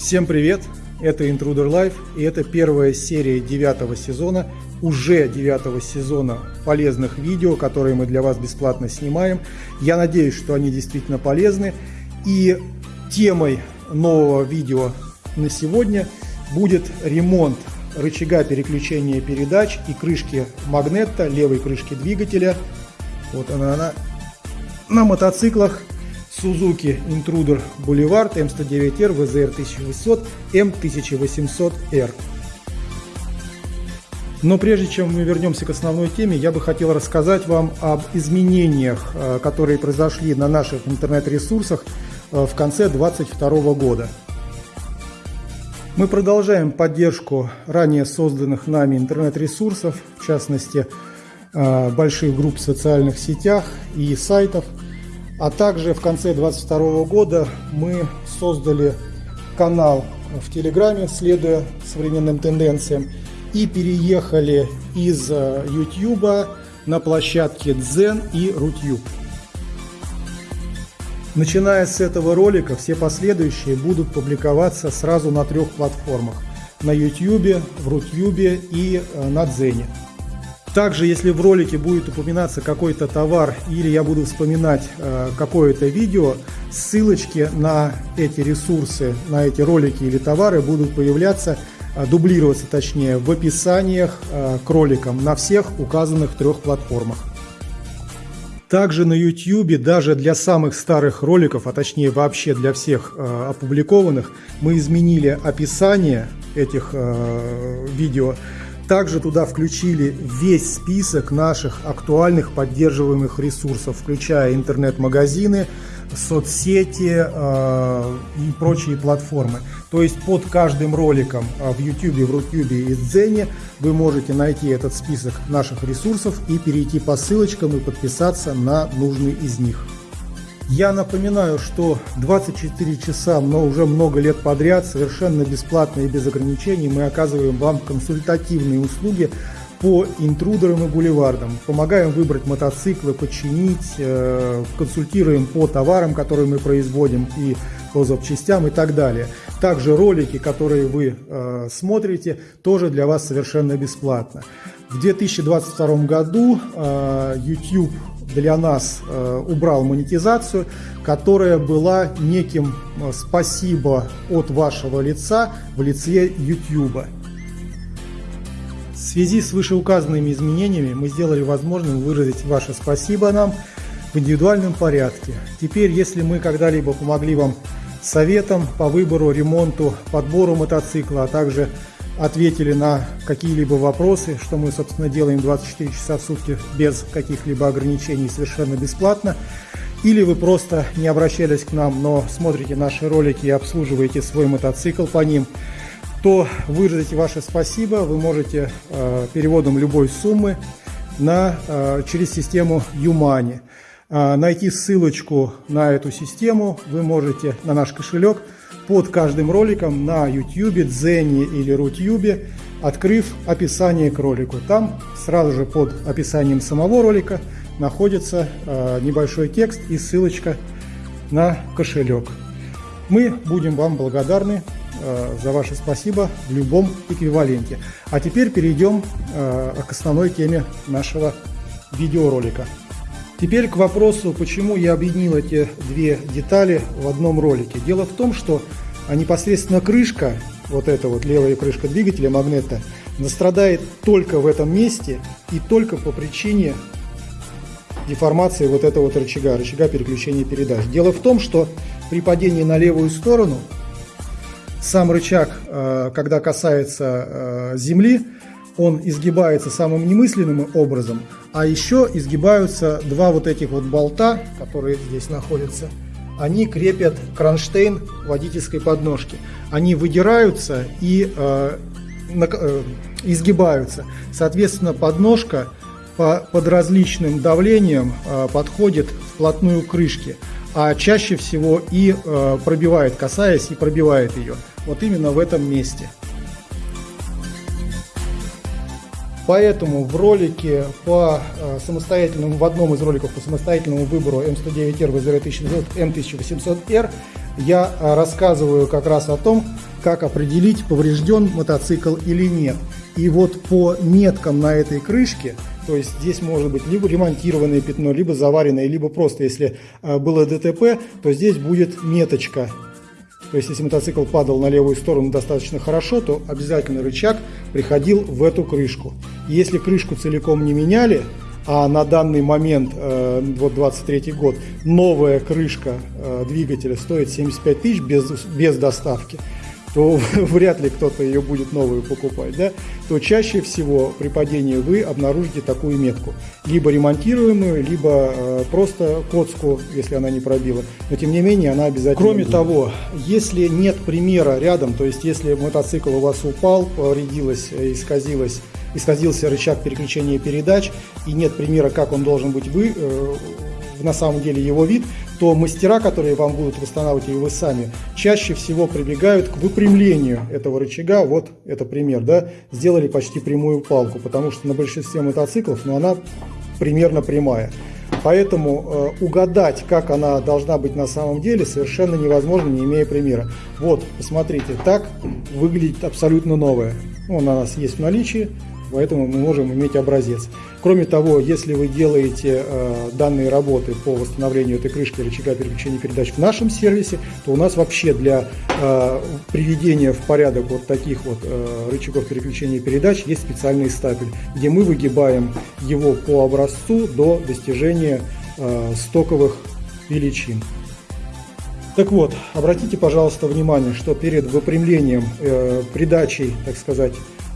Всем привет! Это Intruder Life и это первая серия девятого сезона, уже девятого сезона полезных видео, которые мы для вас бесплатно снимаем. Я надеюсь, что они действительно полезны. И темой нового видео на сегодня будет ремонт рычага переключения передач и крышки магнета, левой крышки двигателя. Вот она, она на мотоциклах Suzuki Intruder Boulevard M109R VZR 1800 M1800R. Но прежде чем мы вернемся к основной теме, я бы хотел рассказать вам об изменениях, э, которые произошли на наших интернет-ресурсах э, в конце 2022 года. Мы продолжаем поддержку ранее созданных нами интернет-ресурсов, в частности, э, больших групп в социальных сетях и сайтов – а также в конце 2022 года мы создали канал в Телеграме, следуя современным тенденциям, и переехали из YouTube э, на площадки Zen и Rutube. Начиная с этого ролика, все последующие будут публиковаться сразу на трех платформах. На YouTube, в Rutube и э, на Дзене. Также, если в ролике будет упоминаться какой-то товар или я буду вспоминать э, какое-то видео, ссылочки на эти ресурсы, на эти ролики или товары будут появляться, э, дублироваться точнее, в описаниях э, к роликам на всех указанных трех платформах. Также на YouTube, даже для самых старых роликов, а точнее вообще для всех э, опубликованных, мы изменили описание этих э, видео также туда включили весь список наших актуальных поддерживаемых ресурсов, включая интернет-магазины, соцсети э, и прочие платформы. То есть под каждым роликом э, в YouTube, в Рутюбе и Дзене вы можете найти этот список наших ресурсов и перейти по ссылочкам и подписаться на нужный из них. Я напоминаю, что 24 часа, но уже много лет подряд, совершенно бесплатно и без ограничений, мы оказываем вам консультативные услуги по интрудерам и бульвардам. Помогаем выбрать мотоциклы, починить, э, консультируем по товарам, которые мы производим и по запчастям и так далее. Также ролики, которые вы э, смотрите, тоже для вас совершенно бесплатно. В 2022 году э, YouTube для нас убрал монетизацию, которая была неким спасибо от вашего лица в лице YouTube. Связи с вышеуказанными изменениями мы сделали возможным выразить ваше спасибо нам в индивидуальном порядке. Теперь, если мы когда-либо помогли вам советом по выбору, ремонту, подбору мотоцикла, а также ответили на какие-либо вопросы, что мы, собственно, делаем 24 часа в сутки без каких-либо ограничений, совершенно бесплатно. Или вы просто не обращались к нам, но смотрите наши ролики и обслуживаете свой мотоцикл по ним, то выразите ваше спасибо вы можете э, переводом любой суммы на, э, через систему Юмани. Э, найти ссылочку на эту систему вы можете на наш кошелек – под каждым роликом на YouTube, Дзене или Рутюбе, открыв описание к ролику. Там сразу же под описанием самого ролика находится э, небольшой текст и ссылочка на кошелек. Мы будем вам благодарны за ваше спасибо в любом эквиваленте. А теперь перейдем э, к основной теме нашего видеоролика. Теперь к вопросу, почему я объединил эти две детали в одном ролике. Дело в том, что непосредственно крышка, вот эта вот левая крышка двигателя магнета, настрадает только в этом месте и только по причине деформации вот этого вот рычага, рычага переключения передач. Дело в том, что при падении на левую сторону сам рычаг, э, когда касается э, земли, он изгибается самым немысленным образом, а еще изгибаются два вот этих вот болта, которые здесь находятся. Они крепят кронштейн водительской подножки. Они выдираются и э, на, э, изгибаются. Соответственно, подножка по, под различным давлением э, подходит вплотную к крышке, а чаще всего и э, пробивает, касаясь и пробивает ее. Вот именно в этом месте. Поэтому в ролике по э, самостоятельному, в одном из роликов по самостоятельному выбору М109R VZR 1900 M1800R я рассказываю как раз о том, как определить, поврежден мотоцикл или нет. И вот по меткам на этой крышке, то есть здесь может быть либо ремонтированное пятно, либо заваренное, либо просто если было ДТП, то здесь будет меточка то есть, если мотоцикл падал на левую сторону достаточно хорошо, то обязательно рычаг приходил в эту крышку. Если крышку целиком не меняли, а на данный момент, э, вот 23 год, новая крышка э, двигателя стоит 75 тысяч без, без доставки, то вряд ли кто-то ее будет новую покупать, да, то чаще всего при падении вы обнаружите такую метку. Либо ремонтируемую, либо э, просто коцку, если она не пробила. Но тем не менее она обязательно Кроме будет. того, если нет примера рядом, то есть если мотоцикл у вас упал, повредилась, э, исказилась, исказился рычаг переключения передач и нет примера, как он должен быть вы, э, на самом деле его вид, то мастера, которые вам будут восстанавливать, вы сами, чаще всего прибегают к выпрямлению этого рычага. Вот это пример, да, сделали почти прямую палку, потому что на большинстве мотоциклов, ну, она примерно прямая. Поэтому э, угадать, как она должна быть на самом деле, совершенно невозможно, не имея примера. Вот, посмотрите, так выглядит абсолютно новая. Ну, у нас есть в наличии, поэтому мы можем иметь образец. Кроме того, если вы делаете э, данные работы по восстановлению этой крышки рычага переключения передач в нашем сервисе, то у нас вообще для э, приведения в порядок вот таких вот э, рычагов переключения передач есть специальный стапель, где мы выгибаем его по образцу до достижения э, стоковых величин. Так вот, обратите, пожалуйста, внимание, что перед выпрямлением, э, придачей, так сказать,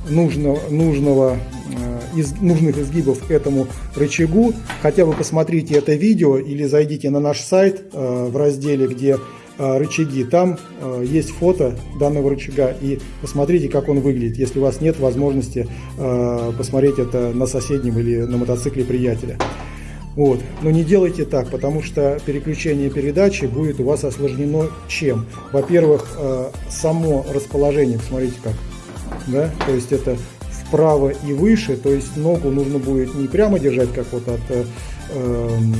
нужного, нужного, э, из, нужных изгибов к этому рычагу, хотя бы посмотрите это видео или зайдите на наш сайт э, в разделе, где э, рычаги. Там есть фото данного рычага и посмотрите, как он выглядит, если у вас нет возможности посмотреть это на соседнем или на мотоцикле приятеля. Вот. Но не делайте так, потому что переключение передачи будет у вас осложнено чем? Во-первых, само расположение, посмотрите как, да, то есть это вправо и выше, то есть ногу нужно будет не прямо держать, как вот от э, эм,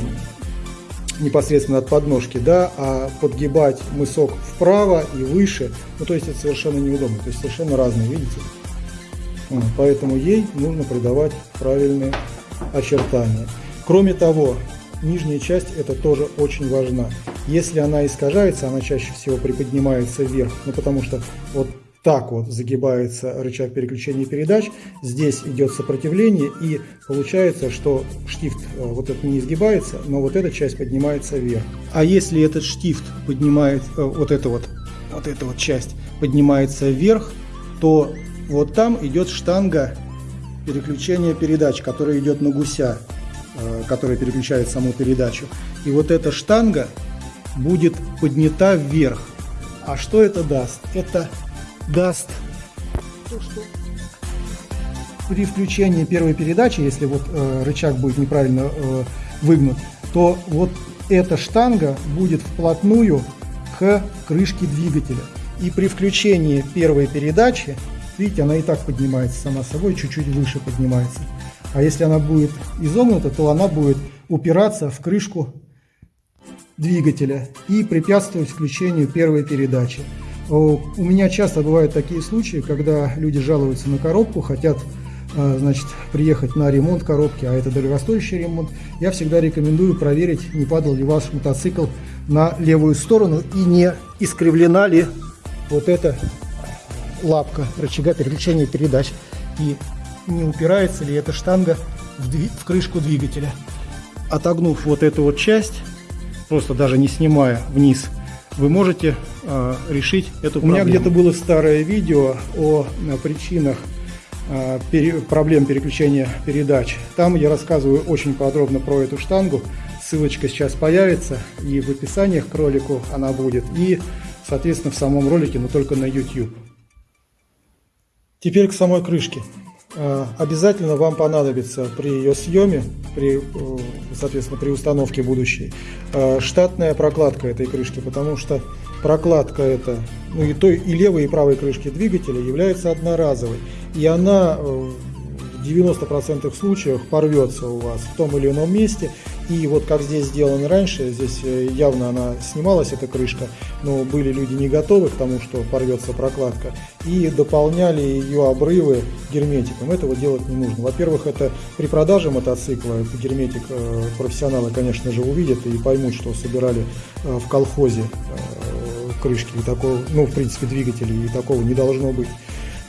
непосредственно от подножки, да, а подгибать мысок вправо и выше, ну то есть это совершенно неудобно, то есть совершенно разные, видите? Поэтому ей нужно придавать правильные очертания. Кроме того, нижняя часть это тоже очень важна. Если она искажается, она чаще всего приподнимается вверх, ну потому что вот так вот загибается рычаг переключения передач, здесь идет сопротивление и получается, что штифт э, вот этот не изгибается, но вот эта часть поднимается вверх. А если этот штифт поднимает, э, вот эта вот, вот эта вот часть поднимается вверх, то вот там идет штанга переключения передач, которая идет на гуся, э, которая переключает саму передачу. И вот эта штанга будет поднята вверх. А что это даст? Это даст то, что при включении первой передачи, если вот э, рычаг будет неправильно э, выгнут, то вот эта штанга будет вплотную к крышке двигателя. И при включении первой передачи, видите, она и так поднимается сама собой, чуть-чуть выше поднимается. А если она будет изогнута, то она будет упираться в крышку двигателя и препятствовать включению первой передачи. У меня часто бывают такие случаи, когда люди жалуются на коробку, хотят а, значит, приехать на ремонт коробки, а это дорогостоящий ремонт, я всегда рекомендую проверить, не падал ли ваш мотоцикл на левую сторону и не искривлена ли вот эта лапка рычага переключения передач и не упирается ли эта штанга в, в крышку двигателя. Отогнув вот эту вот часть, просто даже не снимая вниз вы можете э, решить эту проблему. У меня где-то было старое видео о, о причинах э, пере, проблем переключения передач. Там я рассказываю очень подробно про эту штангу. Ссылочка сейчас появится и в описаниях к ролику она будет, и, соответственно, в самом ролике, но только на YouTube. Теперь к самой крышке. Э, обязательно вам понадобится при ее съеме, при, э, соответственно, при установке будущей, э, штатная прокладка этой крышки, потому что прокладка эта, ну и той, и левой, и правой крышки двигателя является одноразовой, и она в 90% случаев порвется у вас в том или ином месте, И вот как здесь сделано раньше, здесь э, явно она снималась, эта крышка, но были люди не готовы к тому, что порвется прокладка, и дополняли ее обрывы герметиком. Этого делать не нужно. Во-первых, это при продаже мотоцикла, этот герметик э, профессионалы, конечно же, увидят и поймут, что собирали э, в колхозе крышки, и такого, ну, в принципе, двигателей, и такого не должно быть.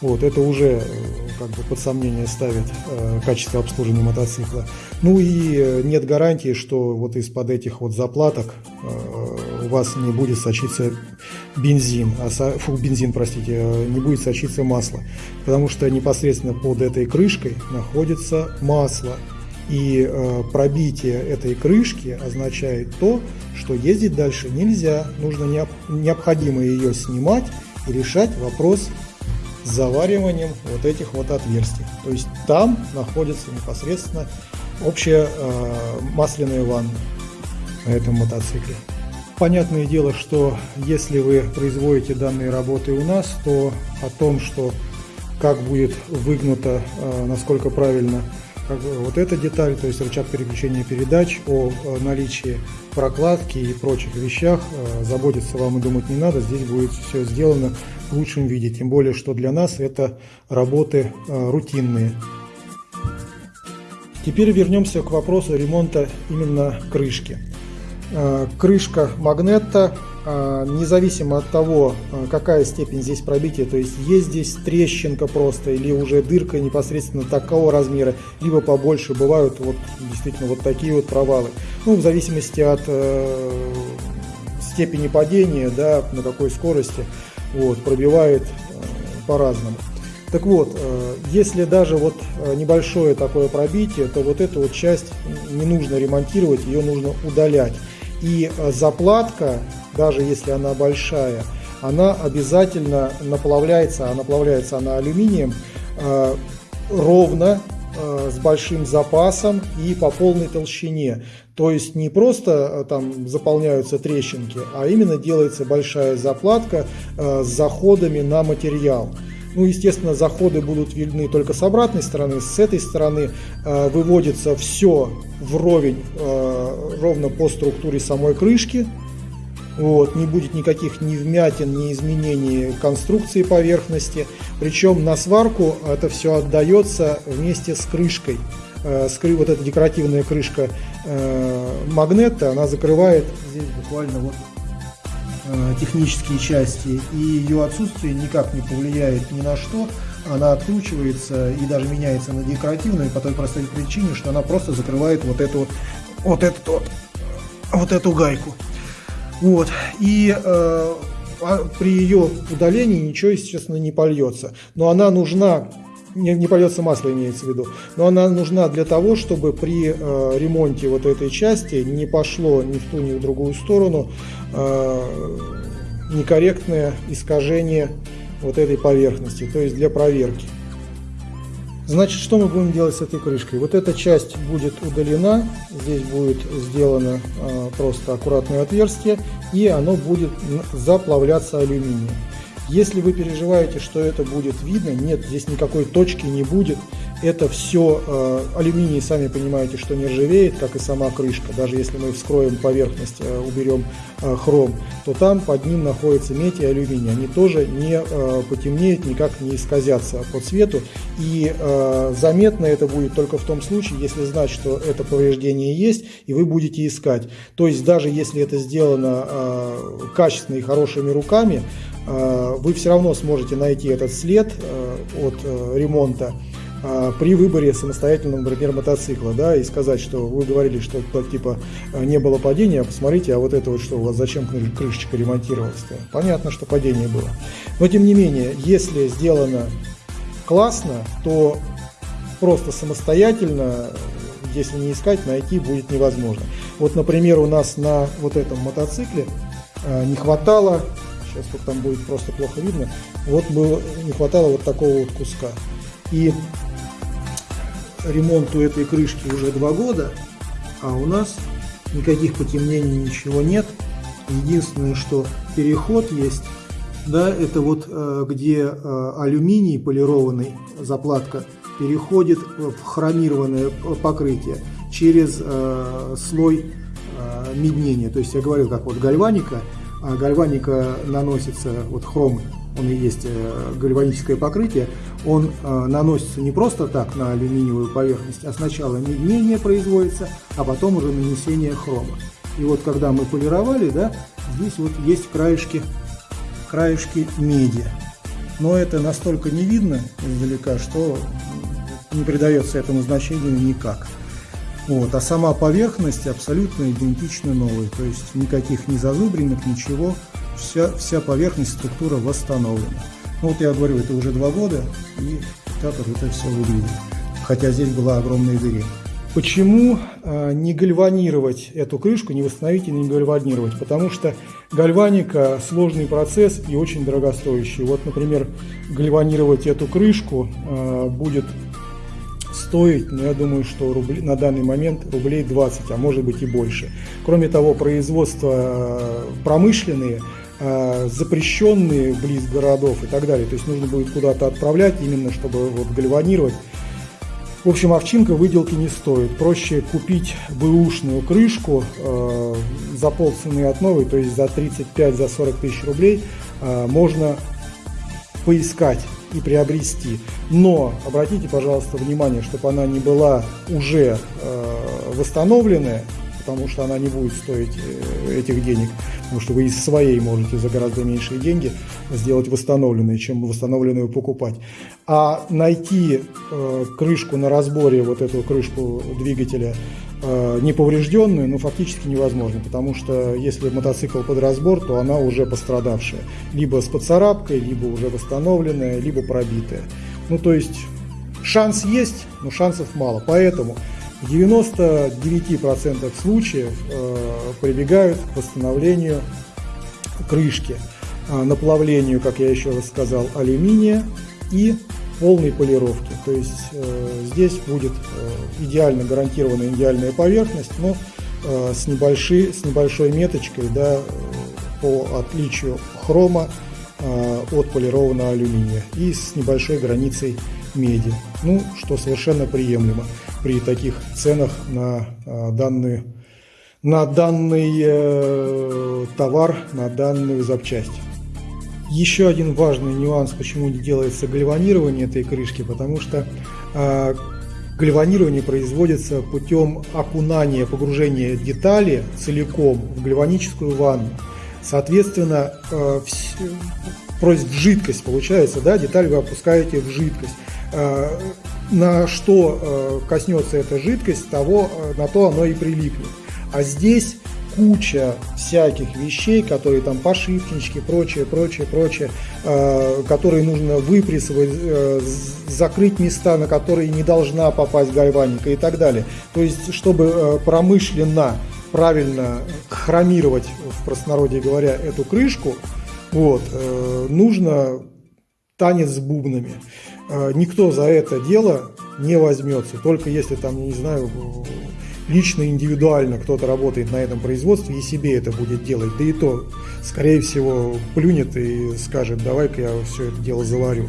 Вот, это уже как бы под сомнение ставит э, качество обслуживания мотоцикла. Ну и э, нет гарантии, что вот из-под этих вот заплаток э, у вас не будет сочиться бензин, а со, фу, бензин, простите, э, не будет сочиться масло, потому что непосредственно под этой крышкой находится масло. И э, пробитие этой крышки означает то, что ездить дальше нельзя, нужно необ, необходимо ее снимать и решать вопрос завариванием вот этих вот отверстий. То есть там находится непосредственно общая э, масляная ванна на этом мотоцикле. Понятное дело, что если вы производите данные работы у нас, то о том, что как будет выгнуто, э, насколько правильно как бы вот эта деталь, то есть рычаг переключения передач, о наличии прокладки и прочих вещах, э, заботиться вам и думать не надо, здесь будет все сделано в лучшем виде, тем более, что для нас это работы э, рутинные. Теперь вернемся к вопросу ремонта именно крышки. Э, крышка магнета независимо от того, а, какая степень здесь пробития, то есть есть здесь трещинка просто или уже дырка непосредственно такого размера, либо побольше, бывают вот действительно вот такие вот провалы. Ну, в зависимости от э, степени падения, да, на какой скорости, вот, пробивает э, по-разному. Так вот, э, если даже вот э, небольшое такое пробитие, то вот эту вот часть не нужно ремонтировать, ее нужно удалять. И э, заплатка даже если она большая, она обязательно наплавляется, а наплавляется она алюминием э, ровно, э, с большим запасом и по полной толщине. То есть не просто там заполняются трещинки, а именно делается большая заплатка с заходами на материал. Ну, естественно, заходы будут видны только с обратной стороны. С этой стороны э, выводится все вровень, э, ровно по структуре самой крышки. Вот, не будет никаких ни вмятин, ни изменений конструкции поверхности. Причем на сварку это все отдается вместе с крышкой. Э, вот эта декоративная крышка э, магнета, она закрывает здесь буквально вот технические части, и ее отсутствие никак не повлияет ни на что. Она откручивается и даже меняется на декоративную по той простой причине, что она просто закрывает вот эту вот, эту, вот, вот эту гайку. Вот. И э, а при ее удалении ничего, естественно, не польется. Но она нужна, не, не польется масло, имеется в виду, но она нужна для того, чтобы при э, ремонте вот этой части не пошло ни в ту, ни в другую сторону э, некорректное искажение вот этой поверхности, то есть для проверки. Значит, что мы будем делать с этой крышкой? Вот эта часть будет удалена, здесь будет сделано э, просто аккуратное отверстие, и оно будет заплавляться алюминием. Если вы переживаете, что это будет видно, нет, здесь никакой точки не будет. Это все э, алюминий, сами понимаете, что не ржавеет, как и сама крышка. Даже если мы вскроем поверхность, э, уберем э, хром, то там под ним находится медь и алюминий. Они тоже не э, потемнеют, никак не исказятся по цвету. И э, заметно это будет только в том случае, если знать, что это повреждение есть, и вы будете искать. То есть даже если это сделано э, качественно и хорошими руками, вы все равно сможете найти этот след э, от э, ремонта при выборе самостоятельного, например, мотоцикла, да, и сказать, что вы говорили, что типа не было падения, посмотрите, а вот это вот что, у вас зачем крышечка ремонтировалась-то? Понятно, что падение было. Но тем не менее, если сделано классно, то просто самостоятельно, если не искать, найти будет невозможно. Вот, например, у нас на вот этом мотоцикле не хватало сейчас вот там будет просто плохо видно, вот было, не хватало вот такого вот куска. И ремонту этой крышки уже два года, а у нас никаких потемнений, ничего нет. Единственное, что переход есть, да, это вот э, где э, алюминий полированный, заплатка, переходит в хромированное покрытие. через э, слой меднения. То есть я говорил, как вот гальваника, гальваника наносится, вот хром, он и есть э, гальваническое покрытие, он э, наносится не просто так на алюминиевую поверхность, а сначала меднение производится, а потом уже нанесение хрома. И вот когда мы полировали, да, здесь вот есть краешки, краешки меди. Но это настолько не видно издалека, что не придается этому значению никак. Вот, а сама поверхность абсолютно идентична новой, то есть никаких ни зазубринок, ничего, вся, вся поверхность, структура восстановлена. Ну вот я говорю, это уже два года, и так вот это все выглядит, хотя здесь была огромная дыра. Почему э, не гальванировать эту крышку, не восстановить и не гальванировать? Потому что гальваника – сложный процесс и очень дорогостоящий. Вот, например, гальванировать эту крышку э, будет стоить, ну, я думаю, что рубли, на данный момент рублей 20, а может быть и больше. Кроме того, производства э, промышленные, запрещенные близ городов и так далее. То есть нужно будет куда-то отправлять именно, чтобы вот гальванировать. В общем, овчинка выделки не стоит. Проще купить бэушную крышку э, за полцены от новой, то есть за 35-40 за 40 тысяч рублей э, можно поискать и приобрести. Но обратите, пожалуйста, внимание, чтобы она не была уже э, восстановленная, потому что она не будет стоить э, этих денег, потому что вы из своей можете за гораздо меньшие деньги сделать восстановленную, чем восстановленную покупать. А найти э, крышку на разборе, вот эту крышку двигателя, э, неповрежденную, ну, фактически невозможно, потому что если мотоцикл под разбор, то она уже пострадавшая. Либо с поцарапкой, либо уже восстановленная, либо пробитая. Ну, то есть шанс есть, но шансов мало. Поэтому в 99% случаев э, прибегают к восстановлению крышки, э, наплавлению, как я еще раз сказал, алюминия и полной полировки. То есть э, здесь будет идеально гарантированная идеальная поверхность, но с, небольшой, с небольшой меточкой да, по отличию хрома от полированного алюминия и с небольшой границей меди, ну, что совершенно приемлемо при таких ценах на а, данную на данный э, товар, на данную запчасть. Еще один важный нюанс, почему не делается гальванирование этой крышки, потому что э, гальванирование производится путем окунания, погружения детали целиком в гальваническую ванну. Соответственно, э, в жидкость получается, да, деталь вы опускаете в жидкость. Э, на что э, коснется эта жидкость, того, э, на то оно и прилипнет. А здесь куча всяких вещей, которые там пошивнички, прочее, прочее, прочее, которые нужно выпрессовать, закрыть места, на которые не должна попасть гальваника и так далее. То есть, чтобы промышленно правильно хромировать, в простонародье говоря, эту крышку, вот, нужно танец с бубнами. А, никто за это дело не возьмется, только если там, не знаю, лично, индивидуально кто-то работает на этом производстве и себе это будет делать, да и то, скорее всего, плюнет и скажет, давай-ка я все это дело заварю.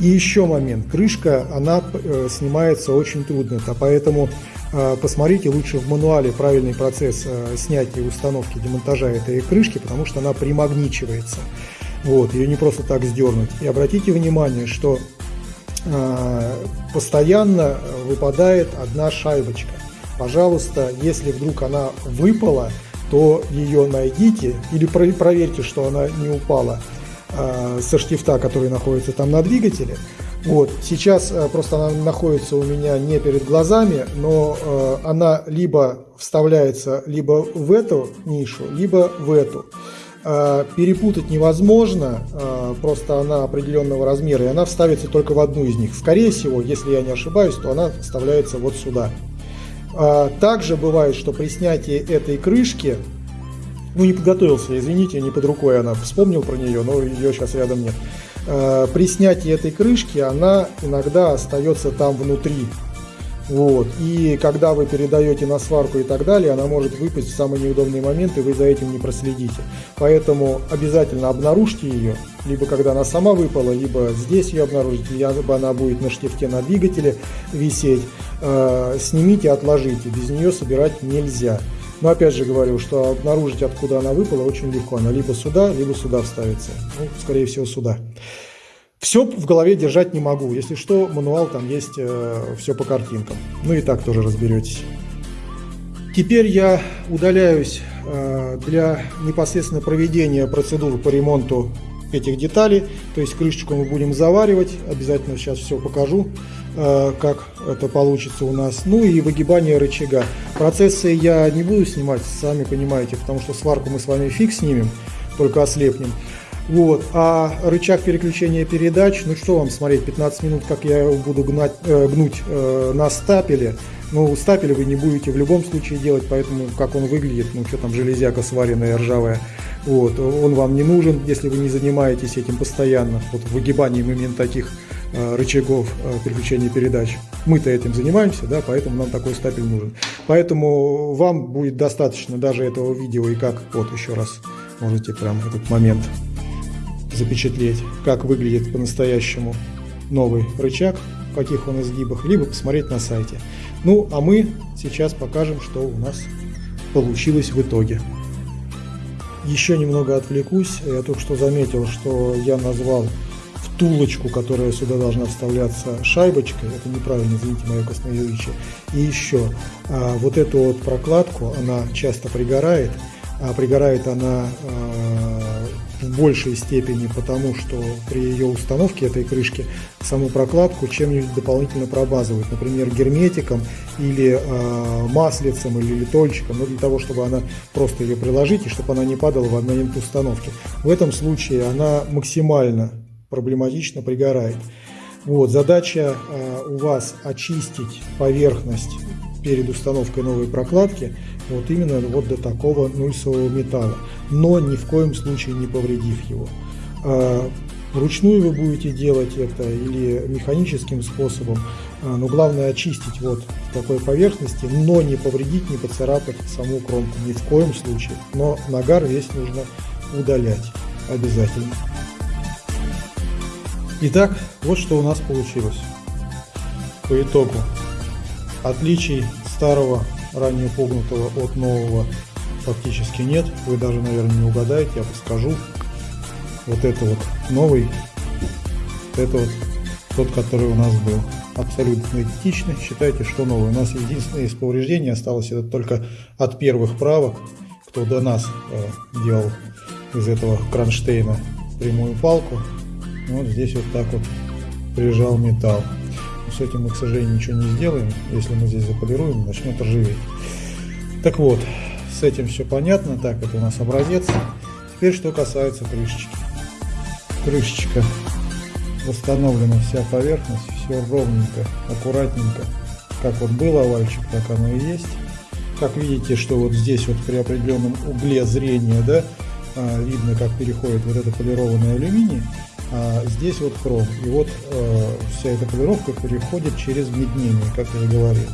И еще момент, крышка, она э, снимается очень трудно, а поэтому э, посмотрите лучше в мануале правильный процесс э, снятия установки, демонтажа этой крышки, потому что она примагничивается. Вот, ее не просто так сдернуть. И обратите внимание, что Э, постоянно выпадает одна шайбочка. Пожалуйста, если вдруг она выпала, то ее найдите или проверьте, что она не упала э, со штифта, который находится там на двигателе. Вот, сейчас э, просто она находится у меня не перед глазами, но она либо вставляется либо в эту нишу, либо в эту. А, перепутать невозможно, а, просто она определенного размера, и она вставится только в одну из них. Скорее всего, если я не ошибаюсь, то она вставляется вот сюда. А, также бывает, что при снятии этой крышки, ну не подготовился, извините, не под рукой она, вспомнил про нее, но ее сейчас рядом нет. При снятии этой крышки она иногда остается там внутри. Вот. И когда вы передаете на сварку и так далее, она может выпасть в самый неудобный момент, и вы за этим не проследите. Поэтому обязательно обнаружьте ее, либо когда она сама выпала, либо здесь ее обнаружите, либо она будет на штифте на двигателе висеть. Э, снимите, отложите, без нее собирать нельзя. Но опять же говорю, что обнаружить, откуда она выпала, очень легко. Она либо сюда, либо сюда вставится. Ну, скорее всего, сюда. Все в голове держать не могу. Если что, мануал там есть, э, все по картинкам. Ну и так тоже разберетесь. Теперь я удаляюсь э, для непосредственно проведения процедур по ремонту этих деталей. То есть крышечку мы будем заваривать. Обязательно сейчас все покажу. Э, как это получится у нас. Ну и выгибание рычага. Процессы я не буду снимать, сами понимаете, потому что сварку мы с вами фиг снимем, только ослепнем. Вот. А рычаг переключения передач, ну что вам смотреть, 15 минут, как я его буду гнать, э, гнуть э, на стапеле. Ну, стапель вы не будете в любом случае делать, поэтому как он выглядит, ну что там, железяка сваренная, ржавая, вот, он вам не нужен, если вы не занимаетесь этим постоянно, вот выгибанием именно таких Э, рычагов э, переключения передач. Мы-то этим занимаемся, да, поэтому нам такой стапель нужен. Поэтому вам будет достаточно даже этого видео и как, вот еще раз, можете прям этот момент запечатлеть, как выглядит по-настоящему новый рычаг, в каких он изгибах, либо посмотреть на сайте. Ну, а мы сейчас покажем, что у нас получилось в итоге. Еще немного отвлекусь. Я только что заметил, что я назвал втулочку, которая сюда должна вставляться шайбочкой, это неправильно, извините мое косноязычие. И еще, а, вот эту вот прокладку, она часто пригорает, а пригорает она а, в большей степени потому, что при ее установке этой крышки саму прокладку чем-нибудь дополнительно пробазывают, например, герметиком или э, маслицем или литольчиком, но для того, чтобы она просто ее приложить и чтобы она не падала в момент установки. В этом случае она максимально проблематично пригорает. Вот, задача э, у вас очистить поверхность перед установкой новой прокладки вот именно вот до такого нульсового металла, но ни в коем случае не повредив его. Э, вручную вы будете делать это или механическим способом, э, но главное очистить вот такой поверхности, но не повредить, не поцарапать саму кромку ни в коем случае. Но нагар весь нужно удалять обязательно. Итак, вот что у нас получилось. По итогу отличий старого ранее погнутого от нового фактически нет. Вы даже, наверное, не угадаете, я подскажу. Вот это вот новый, это вот тот, который у нас был. Абсолютно идентичный. Считайте, что новый. У нас единственное из повреждений осталось это только от первых правок, кто до нас э, делал из этого кронштейна прямую палку. Вот здесь вот так вот прижал металл. С этим мы, к сожалению, ничего не сделаем. Если мы здесь заполируем, начнет ржаветь. Так вот, с этим все понятно. Так, это у нас образец. Теперь, что касается крышечки. Крышечка восстановлена вся поверхность, все ровненько, аккуратненько. Как вот был овальчик, так оно и есть. Как видите, что вот здесь вот при определенном угле зрения, да, а, видно, как переходит вот это полированный алюминий а здесь вот хром. И вот э, вся эта полировка переходит через меднение, как я говорил.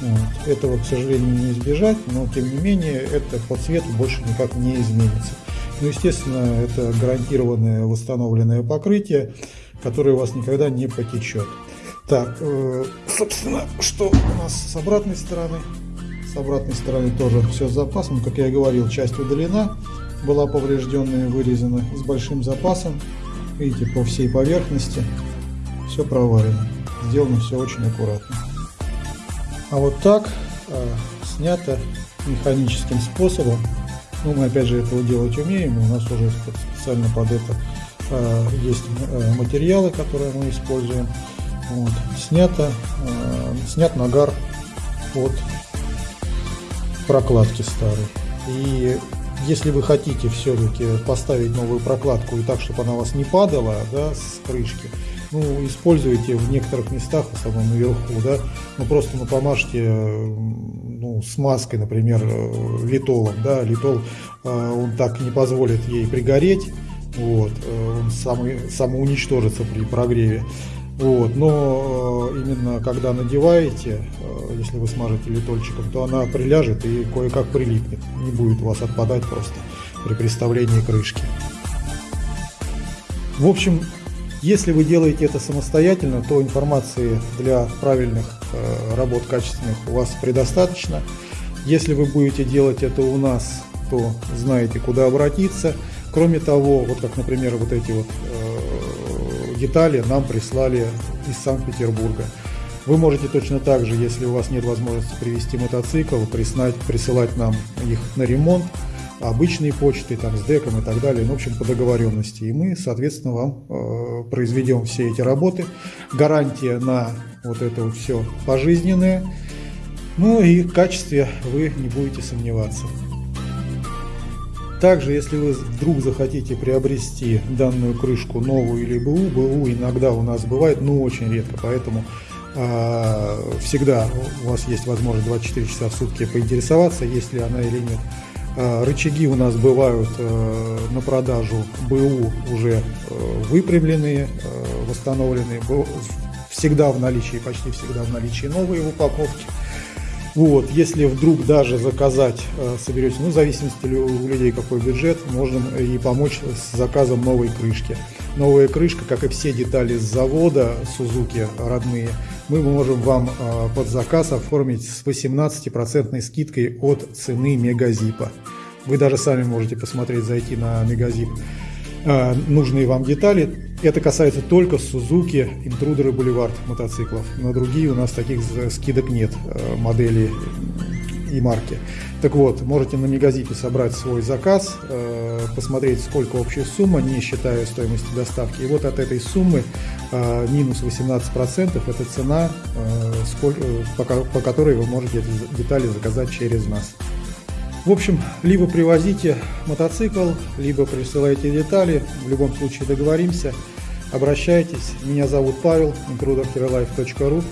Вот. Этого, к сожалению, не избежать, но тем не менее это по цвету больше никак не изменится. Ну, естественно, это гарантированное восстановленное покрытие, которое у вас никогда не потечет. Так, э, собственно, что у нас с обратной стороны? С обратной стороны тоже все с запасом. Как я и говорил, часть удалена, была поврежденная, вырезана с большим запасом. Видите, по всей поверхности все проварено. Сделано все очень аккуратно. А вот так э, снято механическим способом. Ну, мы опять же этого делать умеем. У нас уже специально под это э, есть э, материалы, которые мы используем. Вот. Снято, э, снят нагар от прокладки старой. И если вы хотите все-таки поставить новую прокладку и так, чтобы она у вас не падала да, с крышки, ну, используйте в некоторых местах, в основном наверху, да, ну, просто ну, помажьте ну, смазкой, например, э, литолом, да, литол, э, он так не позволит ей пригореть, вот, э, он сам, самоуничтожится при прогреве, Вот, но э, именно когда надеваете, э, если вы смажете литольчиком, то она приляжет и кое-как прилипнет. Не будет у вас отпадать просто при приставлении крышки. В общем, если вы делаете это самостоятельно, то информации для правильных э, работ качественных у вас предостаточно. Если вы будете делать это у нас, то знаете, куда обратиться. Кроме того, вот как, например, вот эти вот э, детали нам прислали из Санкт-Петербурга. Вы можете точно так же, если у вас нет возможности привезти мотоцикл, присылать, присылать нам их на ремонт обычные почты, там, с деком и так далее, ну, в общем, по договоренности. И мы, соответственно, вам э, произведем все эти работы. Гарантия на вот это вот все пожизненная. Ну и в качестве вы не будете сомневаться. Также, если вы вдруг захотите приобрести данную крышку новую или БУ, БУ иногда у нас бывает, но очень редко, поэтому э, всегда у вас есть возможность 24 часа в сутки поинтересоваться, есть ли она или нет. Э, рычаги у нас бывают э, на продажу БУ уже э, выпрямленные, восстановленные, всегда в наличии, почти всегда в наличии новые в упаковке. Вот, если вдруг даже заказать, соберете, ну, в зависимости у людей какой бюджет, можем и помочь с заказом новой крышки. Новая крышка, как и все детали с завода Suzuki родные, мы можем вам а, под заказ оформить с 18% скидкой от цены Мегазипа. Вы даже сами можете посмотреть, зайти на Мегазип а, нужные вам детали. Это касается только Suzuki Intruder и Boulevard мотоциклов. На другие у нас таких скидок нет а, модели и марки. Так вот, можете на Мегазипе собрать свой заказ, э, посмотреть, сколько общая сумма, не считая стоимости доставки. И вот от этой суммы э, минус 18% это цена, э, по которой вы можете эти детали заказать через нас. В общем, либо привозите мотоцикл, либо присылайте детали. В любом случае договоримся. Обращайтесь. Меня зовут Павел, intruderherolife.ru.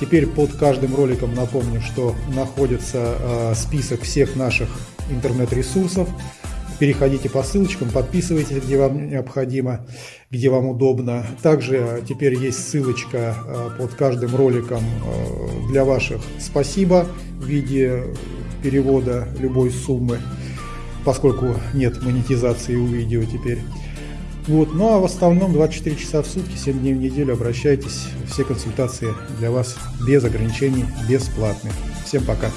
Теперь под каждым роликом напомню, что находится э, список всех наших интернет-ресурсов. Переходите по ссылочкам, подписывайтесь, где вам необходимо, где вам удобно. Также теперь есть ссылочка э, под каждым роликом э, для ваших спасибо в виде перевода любой суммы, поскольку нет монетизации у видео теперь. Вот. Ну а в остальном 24 часа в сутки, 7 дней в неделю обращайтесь. Все консультации для вас без ограничений, бесплатные. Всем пока.